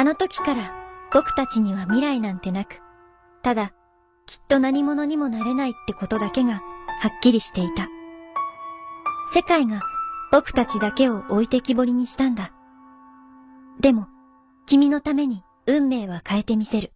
あの時から僕たちには未来なんてなく、ただ、きっと何者にもなれないってことだけがはっきりしていた。世界が僕たちだけを置いてきぼりにしたんだ。でも、君のために運命は変えてみせる。